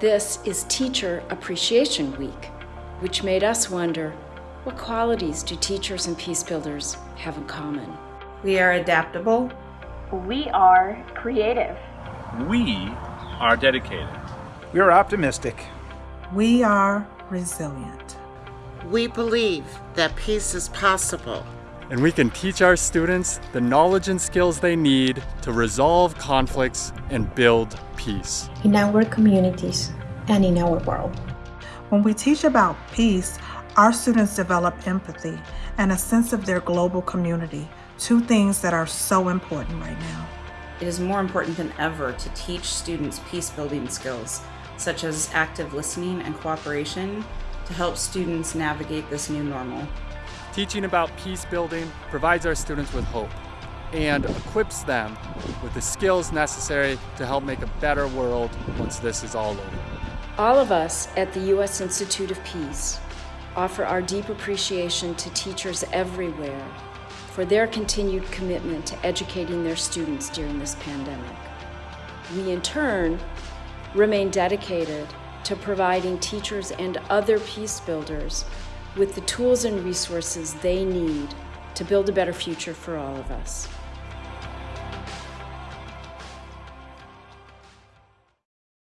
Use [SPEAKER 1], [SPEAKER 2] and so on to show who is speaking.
[SPEAKER 1] This is Teacher Appreciation Week, which made us wonder what qualities do teachers and peace builders have in common?
[SPEAKER 2] We are adaptable.
[SPEAKER 3] We are creative.
[SPEAKER 4] We are dedicated.
[SPEAKER 5] We are optimistic.
[SPEAKER 6] We are resilient.
[SPEAKER 7] We believe that peace is possible.
[SPEAKER 8] And we can teach our students the knowledge and skills they need to resolve conflicts and build peace.
[SPEAKER 9] In our communities and in our world.
[SPEAKER 6] When we teach about peace, our students develop empathy and a sense of their global community, two things that are so important right now.
[SPEAKER 2] It is more important than ever to teach students peace building skills, such as active listening and cooperation, to help students navigate this new normal.
[SPEAKER 8] Teaching about peace building provides our students with hope and equips them with the skills necessary to help make a better world once this is all over.
[SPEAKER 1] All of us at the U.S. Institute of Peace offer our deep appreciation to teachers everywhere for their continued commitment to educating their students during this pandemic. We, in turn, remain dedicated to providing teachers and other peace builders with the tools and resources they need to build a better future for all of us.